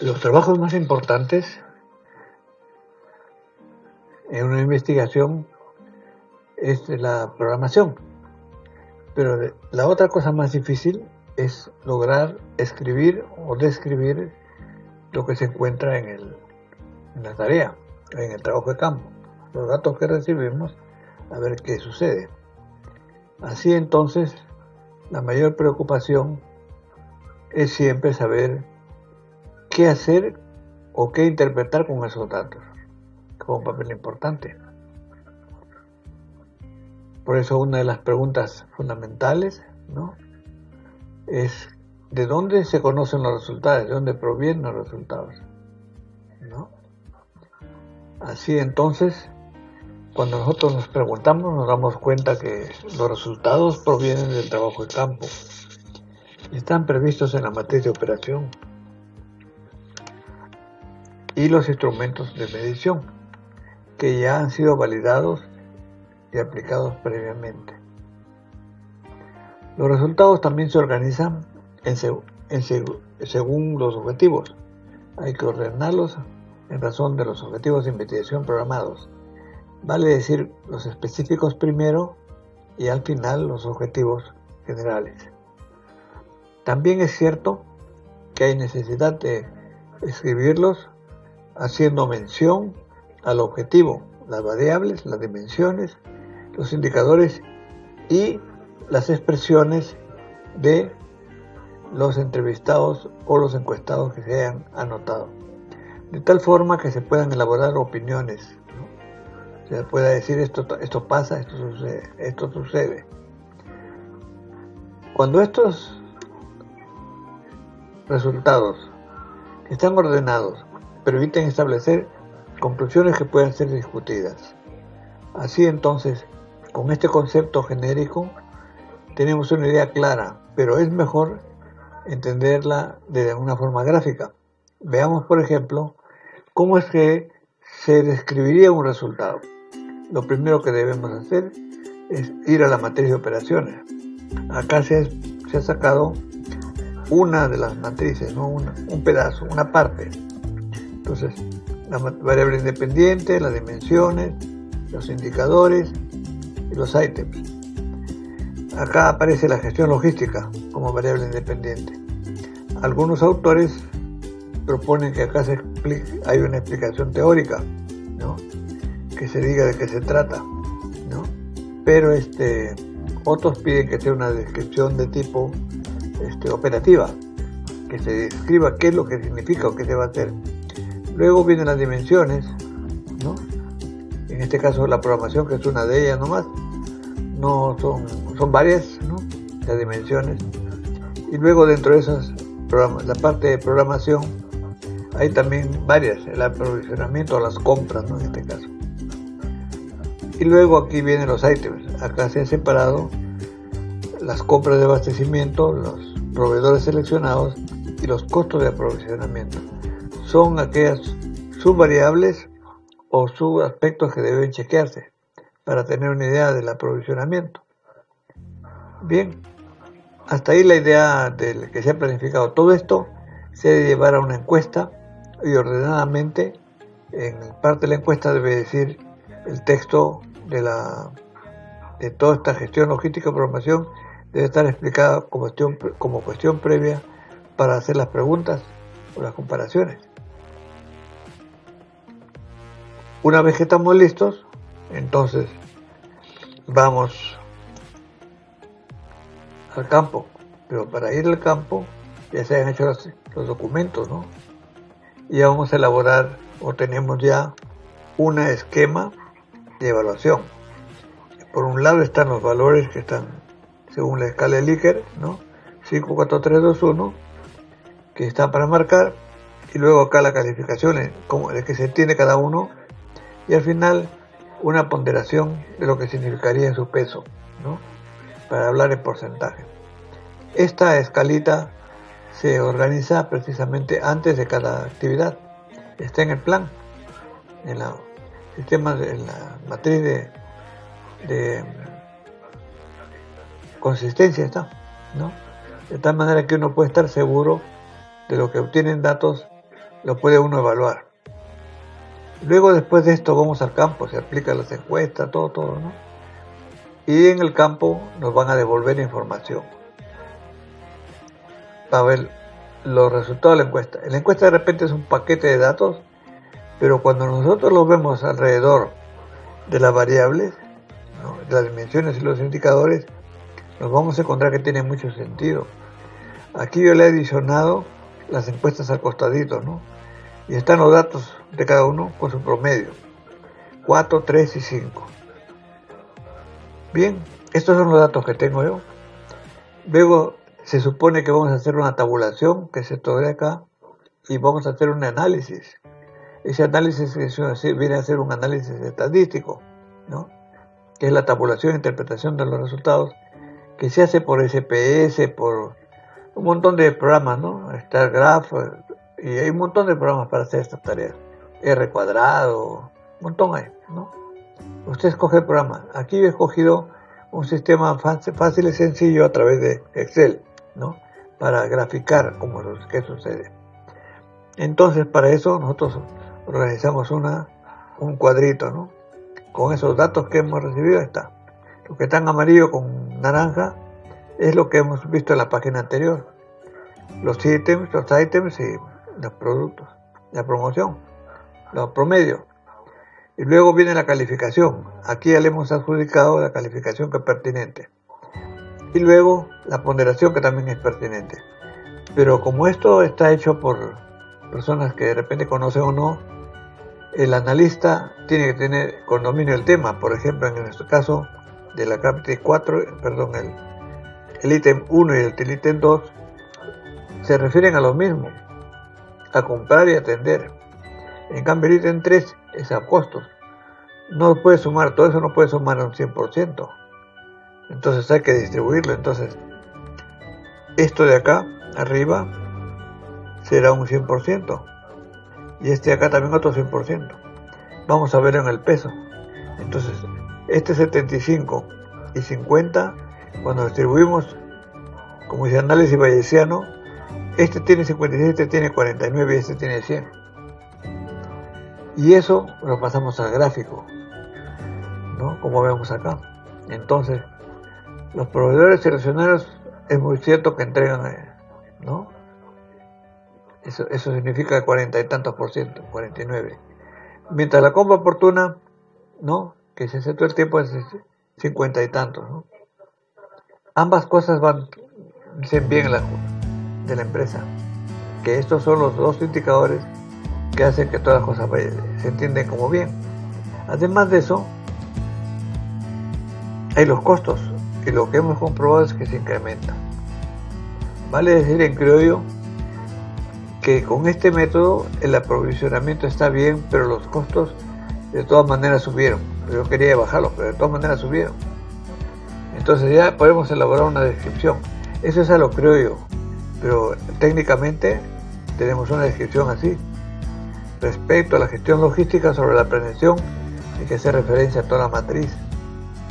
Los trabajos más importantes en una investigación es la programación. Pero la otra cosa más difícil es lograr escribir o describir lo que se encuentra en, el, en la tarea, en el trabajo de campo, los datos que recibimos, a ver qué sucede. Así entonces, la mayor preocupación es siempre saber qué hacer o qué interpretar con esos datos, como un papel importante. Por eso una de las preguntas fundamentales ¿no? es de dónde se conocen los resultados, de dónde provienen los resultados. ¿no? Así entonces, cuando nosotros nos preguntamos, nos damos cuenta que los resultados provienen del trabajo de campo. Están previstos en la matriz de operación y los instrumentos de medición que ya han sido validados y aplicados previamente. Los resultados también se organizan en según los objetivos. Hay que ordenarlos en razón de los objetivos de investigación programados. Vale decir los específicos primero y al final los objetivos generales. También es cierto que hay necesidad de escribirlos haciendo mención al objetivo, las variables, las dimensiones los indicadores y las expresiones de los entrevistados o los encuestados que se hayan anotado. De tal forma que se puedan elaborar opiniones. Se pueda decir esto, esto pasa, esto sucede, esto sucede. Cuando estos resultados están ordenados, permiten establecer conclusiones que puedan ser discutidas. Así entonces, con este concepto genérico tenemos una idea clara, pero es mejor entenderla de una forma gráfica. Veamos, por ejemplo, cómo es que se describiría un resultado. Lo primero que debemos hacer es ir a la matriz de operaciones. Acá se, ha sacado una de las matrices, ¿no? un pedazo, una parte. Entonces, la variable independiente, las dimensiones, los indicadores, y los ítems. Acá aparece la gestión logística como variable independiente. Algunos autores proponen que acá se hay una explicación teórica, ¿no? que se diga de qué se trata, ¿no? pero este, otros piden que sea una descripción de tipo este, operativa, que se describa qué es lo que significa o qué se va a hacer. Luego vienen las dimensiones, ¿no? en este caso la programación, que es una de ellas nomás, no son, son varias las dimensiones. Y luego dentro de esas, la parte de programación, hay también varias, el aprovisionamiento, las compras, ¿no? en este caso. Y luego aquí vienen los ítems, acá se han separado las compras de abastecimiento, los proveedores seleccionados y los costos de aprovisionamiento. Son aquellas subvariables o subaspectos que deben chequearse para tener una idea del aprovisionamiento. Bien, hasta ahí la idea de que se ha planificado todo esto. Se debe llevar a una encuesta y ordenadamente en parte de la encuesta debe decir el texto de la de toda esta gestión logística y programación. Debe estar explicada como cuestión, como cuestión previa para hacer las preguntas las comparaciones. Una vez que estamos listos, entonces vamos al campo. Pero para ir al campo ya se han hecho los, documentos, ¿no? Y ya vamos a elaborar o tenemos ya un esquema de evaluación. Por un lado están los valores que están según la escala de Likert, ¿no? 5, 4, 3, 2, 1, que están para marcar, y luego acá la calificación, como que se tiene cada uno y al final una ponderación de lo que significaría su peso, ¿no? para hablar en porcentaje. Esta escalita se organiza precisamente antes de cada actividad. Está en el plan, en la sistema en la matriz de, de consistencia está, ¿no? De tal manera que uno puede estar seguro de lo que obtienen datos lo puede uno evaluar. Luego después de esto vamos al campo, se aplican las encuestas, todo, todo, ¿no? Y en el campo nos van a devolver información. Para ver los resultados de la encuesta. La encuesta de repente es un paquete de datos, pero cuando nosotros lo vemos alrededor de las variables, de las dimensiones y los indicadores, nos vamos a encontrar que tiene mucho sentido. Aquí yo le he adicionado las encuestas al costadito, ¿no? Y están los datos de cada uno con su promedio. 4, 3 y 5. Bien, estos son los datos que tengo yo. Luego se supone que vamos a hacer una tabulación, que se de acá, y vamos a hacer un análisis. Ese análisis viene a ser un análisis estadístico, ¿no? que es la tabulación e interpretación de los resultados, que se hace por SPS, por un montón de programas, ¿no? StarGraph, y hay un montón de programas para hacer estas tareas. R cuadrado, un montón hay, ¿no? Usted escoge el programa. Aquí he escogido un sistema fácil y sencillo a través de Excel, ¿no? Para graficar cómo qué sucede. Entonces, para eso nosotros organizamos una, un cuadrito, ¿no? Con esos datos que hemos recibido está. Lo que está en amarillo con naranja es lo que hemos visto en la página anterior. Los ítems, los ítems y los productos, la promoción, los promedios. Y luego viene la calificación. Aquí ya le hemos adjudicado la calificación que es pertinente. Y luego la ponderación que también es pertinente. Pero como esto está hecho por personas que de repente conocen o no, el analista tiene que tener con dominio el tema. Por ejemplo, en nuestro caso de la CAPT 4, perdón, el, el ítem 1 y el ítem 2 se refieren a lo mismo, a comprar y atender. En cambio, el ítem 3 es a costos. No puede sumar, todo eso no puede sumar a un 100%. Entonces hay que distribuirlo. Entonces, esto de acá, arriba, será un 100%. Y este de acá también otro 100%. Vamos a ver en el peso. Entonces, este 75 y 50, cuando distribuimos, como dice análisis bayesiano, este tiene 56, este tiene 49 y este tiene 100. Y eso lo pasamos al gráfico, ¿no? Como vemos acá. Entonces, los proveedores seleccionados es muy cierto que entregan, ¿no? Eso, eso significa cuarenta y tantos por ciento, 49. Mientras la compra oportuna, ¿no? Que se hace todo el tiempo es cincuenta y tantos, ¿no? Ambas cosas van, bien la de la empresa, que estos son los dos indicadores que hacen que todas las cosas se entienden como bien. Además de eso, hay los costos, y lo que hemos comprobado es que se incrementan. Vale decir en criollo que con este método el aprovisionamiento está bien, pero los costos de todas maneras subieron. Yo quería bajarlos, pero de todas maneras subieron. Entonces ya podemos elaborar una descripción. Eso es a lo creo yo pero técnicamente tenemos una descripción así. Respecto a la gestión logística sobre la prevención, hay que hacer referencia a toda la matriz.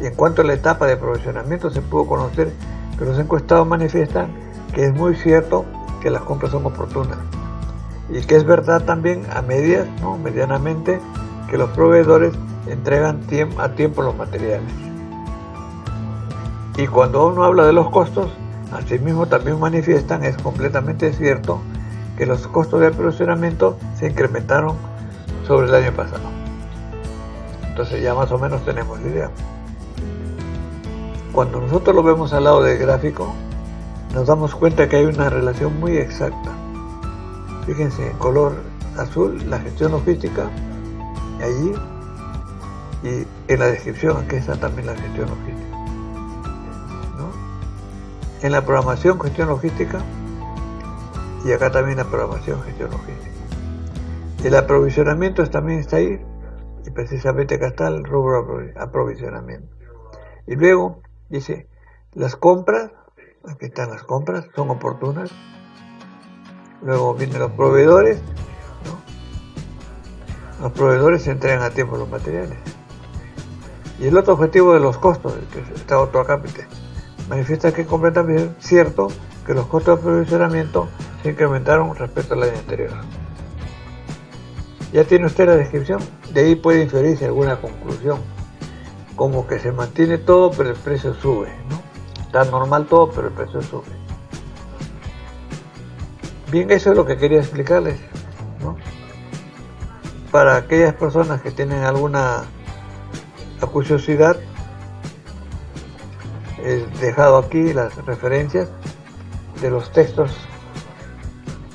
Y en cuanto a la etapa de provisionamiento, se pudo conocer que los encuestados manifiestan que es muy cierto que las compras son oportunas. Y que es verdad también a medias, ¿no? medianamente, que los proveedores entregan a tiempo los materiales. Y cuando uno habla de los costos, Asimismo, también manifiestan, es completamente cierto, que los costos de aprovisionamiento se incrementaron sobre el año pasado. Entonces ya más o menos tenemos idea. Cuando nosotros lo vemos al lado del gráfico, nos damos cuenta que hay una relación muy exacta. Fíjense, en color azul, la gestión logística, allí, y en la descripción, aquí está también la gestión logística en la programación gestión logística y acá también la programación gestión logística. El aprovisionamiento también está ahí y precisamente acá está el rubro aprovisionamiento. Y luego dice, las compras, aquí están las compras, son oportunas. Luego vienen los proveedores, los proveedores se entregan a tiempo los materiales. Y el otro objetivo de los costos, que está otro acápite manifiesta que es completamente cierto que los costos de aprovisionamiento se incrementaron respecto al año anterior. Ya tiene usted la descripción, de ahí puede inferirse alguna conclusión, como que se mantiene todo pero el precio sube, ¿no? Está normal todo pero el precio sube. Bien, eso es lo que quería explicarles, ¿no? Para aquellas personas que tienen alguna curiosidad, he dejado aquí las referencias de los textos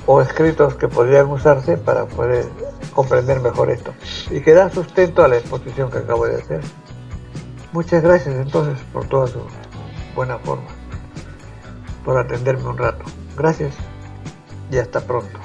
o escritos que podrían usarse para poder comprender mejor esto y que da sustento a la exposición que acabo de hacer. Muchas gracias entonces por toda su buena forma, por atenderme un rato. Gracias y hasta pronto.